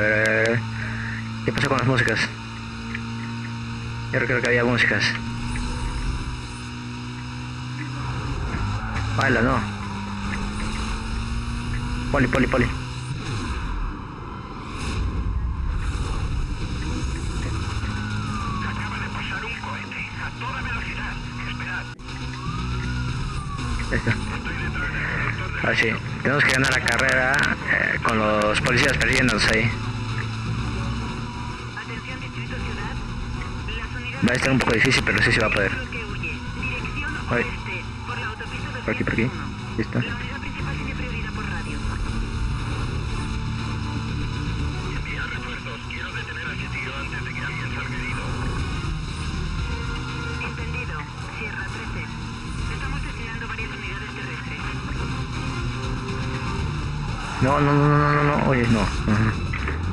A a a ver. ¿Qué pasó con las músicas? Yo creo que había músicas. Baila, no. Poli, poli, poli. Ahí está. Ahora sí, tenemos que ganar la carrera eh, con los policías persiguiéndonos ahí. Va a estar un poco difícil, pero sí se va a poder. Por aquí, por aquí. 201. Listo. La unidad principal tiene prioridad por radio. Entendido. Sierra 13. Estamos destinando varias unidades terrestres. No, no, no, no, no, no, oye, no.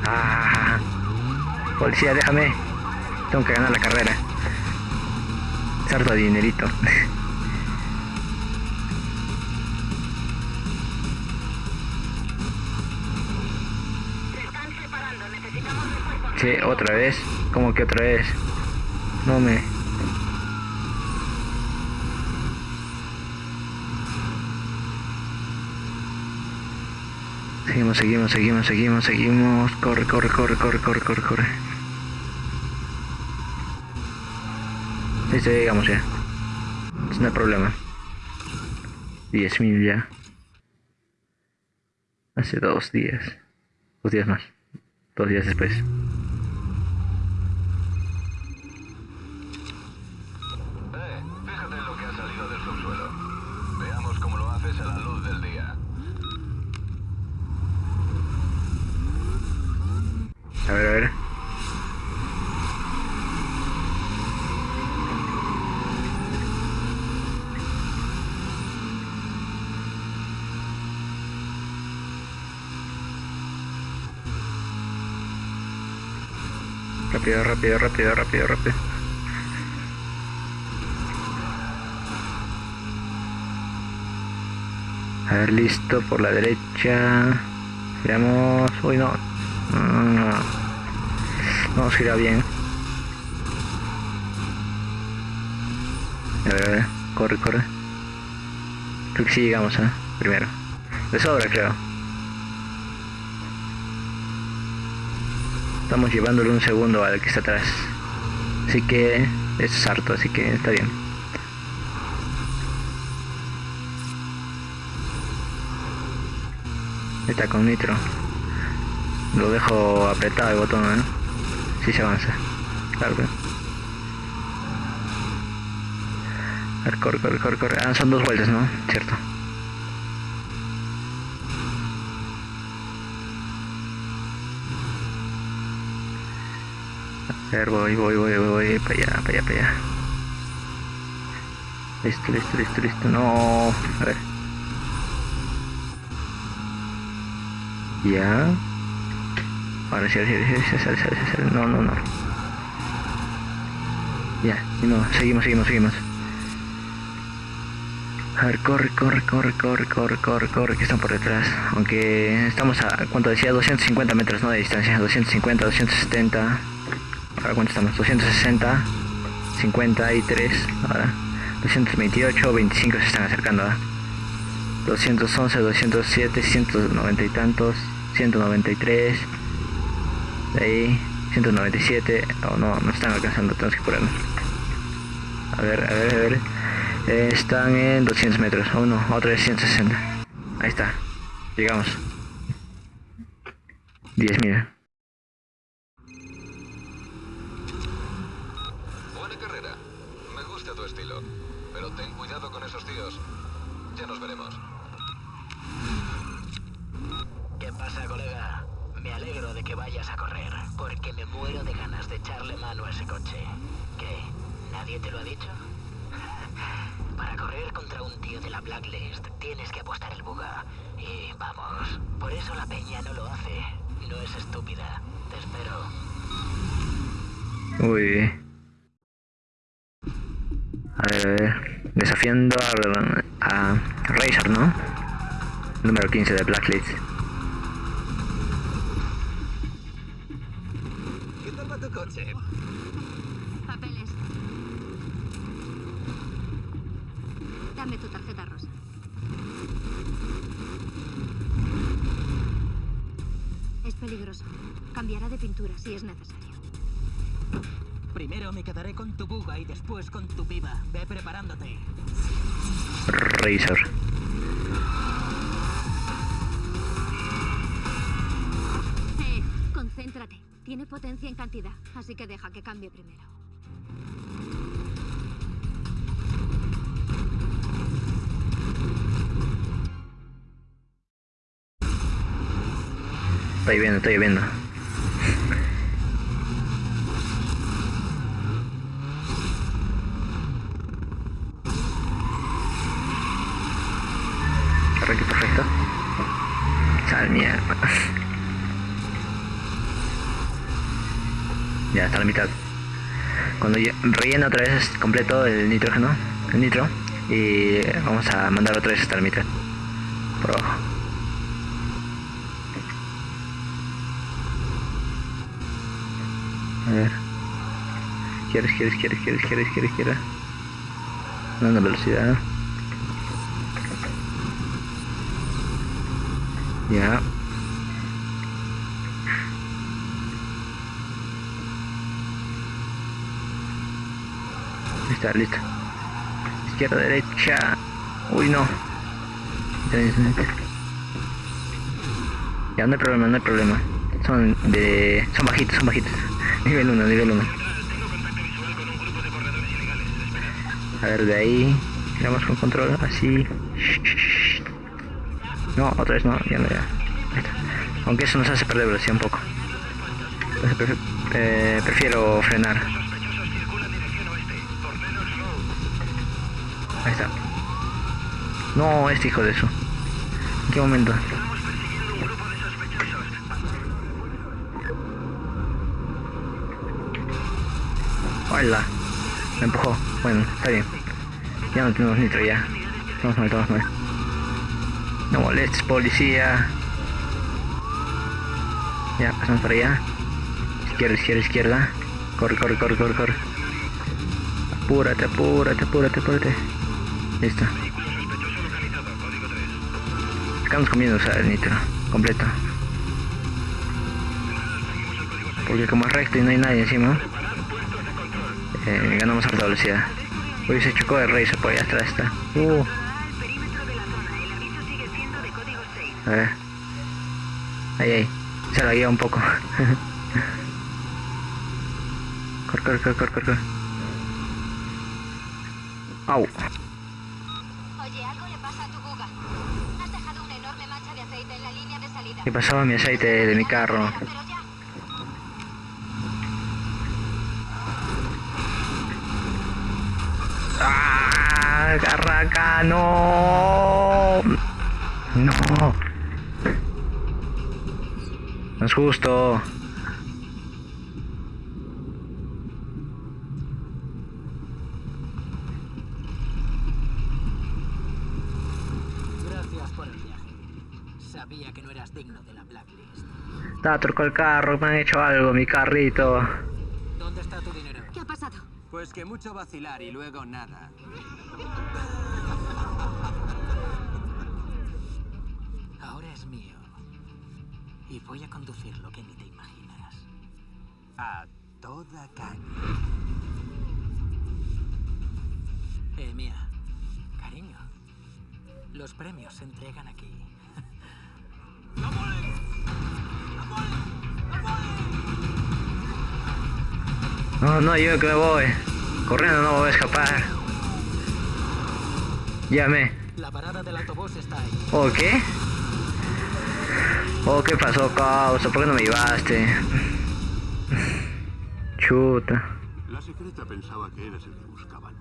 Ah, policía, déjame. Tengo que ganar la carrera. Sarto de dinerito. Sí, otra vez. ¿Cómo que otra vez? No me. Seguimos, seguimos, seguimos, seguimos, seguimos. Corre, corre, corre, corre, corre, corre, corre. Ya llegamos ya. No hay problema. 10.000 ya. Hace dos días. Dos días más. Dos días después. Rápido, rápido, rápido, rápido, rápido. A ver, listo, por la derecha. Giramos. Uy, no. No, nos gira bien. A ver, a ver. Corre, corre. Creo que sí llegamos, ¿eh? Primero. De sobra, creo. Estamos llevándole un segundo al que está atrás. Así que es harto, así que está bien. Está con nitro. Lo dejo apretado el botón, ¿eh? Si se avanza. Claro que. Corre, corre, corre, corre. Ah, son dos vueltas, ¿no? Cierto. A ver, voy, voy, voy, voy, para allá, para allá, para allá. Listo, listo, listo, listo. No, a ver. Ya. Ahora sí, sí, sale, sale, sale. No, no, no. Ya, no, seguimos, seguimos, seguimos. A ver, corre, corre, corre, corre, corre, corre, corre, que están por detrás. Aunque estamos a, ¿cuánto decía? 250 metros, ¿no? De distancia, 250, 270. Ahora, ¿cuánto estamos? 260, 53, ahora. 228, 25 se están acercando, ¿ah? 211, 207, 190 y tantos, 193, de ahí 197, oh no, no están alcanzando, tenemos que ponernos. A ver, a ver, a ver, Eh, están en 200 metros, oh no, otra vez 160, ahí está, llegamos. 10.000. Buena carrera. Me gusta tu estilo. Pero ten cuidado con esos tíos. Ya nos veremos. ¿Qué pasa, colega? Me alegro de que vayas a correr, porque me muero de ganas de echarle mano a ese coche. ¿Qué? ¿Nadie te lo ha dicho? Para correr contra un tío de la Blacklist tienes que apostar el buga. Y vamos, por eso la peña no lo hace. No es estúpida. Te espero. Uy. Ver. Desafiando a, a Razor, ¿no? Número 15 de Blacklist. Joseph. Papeles. Dame tu tarjeta rosa. Es peligroso. Cambiará de pintura si es necesario. Primero me quedaré con tu buga y después con tu piba. Ve preparándote. Razor. Eh, concéntrate. Tiene potencia en cantidad, así que deja que cambie primero. Estoy viendo, estoy viendo. Ya está a la mitad. Cuando rellena otra vez completo el nitrógeno, el nitro, y vamos a mandar otra vez hasta la mitad. Por abajo. A ver. Izquierda, izquierda, izquierda, izquierda, izquierda, izquierda, izquierda. Dando velocidad. Ya. Listo. Izquierda, derecha. Uy, no. Ya no hay problema, no hay problema. Son de. son bajitos, son bajitos. Nivel 1, nivel 1. A ver, de ahí. Giramos con control, así. No, otra vez no, ya no, ya. Aunque eso nos hace perder velocidad un poco. Eh, prefiero frenar. No, este hijo de eso. ¿En qué momento? Hola. Me empujó. Bueno, está bien. Ya no tenemos nitro ya. Estamos mal, estamos mal. No molestes, policía. Ya, pasamos para allá. Izquierda, izquierda, izquierda. Corre, corre, corre, corre, corre. Apúrate, apúrate, apúrate, apúrate. Listo. Estamos comiendo, o sea, el nitro. Completo. Porque como es recto y no hay nadie encima, eh, ganamos harta velocidad. Uy, se chocó el Razor por allá atrás está. Uh, al perímetro de la zona. El aviso sigue siendo de código 6. a ver. Ahí, ahí. Se la guía un poco. corre, corre, corre, corre, corre. Au. Oye, algo le pasa a tu buga. Has dejado una enorme mancha de aceite en la línea de salida. ¿Qué pasaba mi aceite de mi carro? ¡Ah! ¡Carraca! ¡No! ¡No! No es justo. Gracias por el viaje. Sabía que no eras digno de la blacklist. Está truco el carro, me han hecho algo, mi carrito. ¿Dónde está tu dinero? ¿Qué ha pasado? Pues que mucho vacilar y luego nada. Ahora es mío. Y voy a conducir lo que ni te imaginas. A toda caña. Eh, mía. Cariño. Los premios se entregan aquí. No, no, yo que me voy. Corriendo no me voy a escapar. Llame. La parada del autobús está ahí. ¿O qué? ¿O qué pasó, causa? ¿Por qué no me llevaste? Chuta. La secreta pensaba que eras el que buscaban.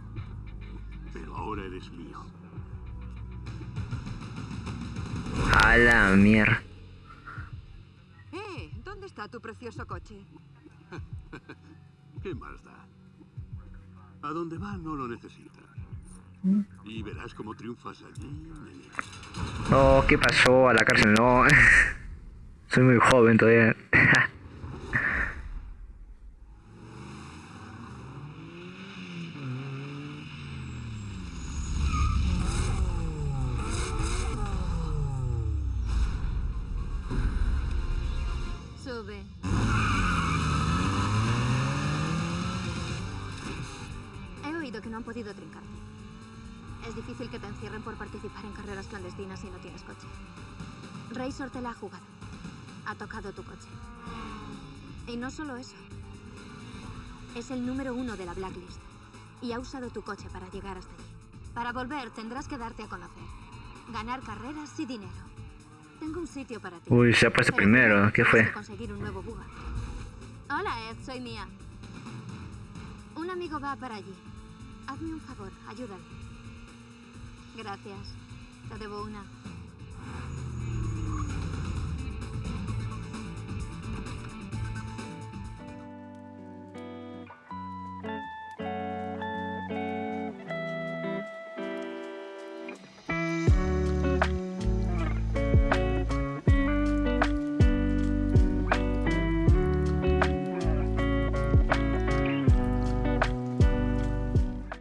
Pero ahora eres mío. A la mierda. Eh, ¿dónde está tu precioso coche? ¿Qué más da? A donde va no lo necesita. Y verás cómo triunfas allí. No, ¿qué pasó? A la cárcel no. Soy muy joven todavía. que no han podido trincarte. Es difícil que te encierren por participar en carreras clandestinas si no tienes coche. Razor te la ha jugado. Ha tocado tu coche. Y no solo eso. Es el número uno de la blacklist. Y ha usado tu coche para llegar hasta allí. Para volver tendrás que darte a conocer. Ganar carreras y dinero. Tengo un sitio para ti. Uy, se ha puesto primero. ¿Qué fue? conseguir un nuevo. Hola, Ed, soy Mia. Un amigo va para allí. Hazme un favor, ayúdale. Gracias. Te debo una.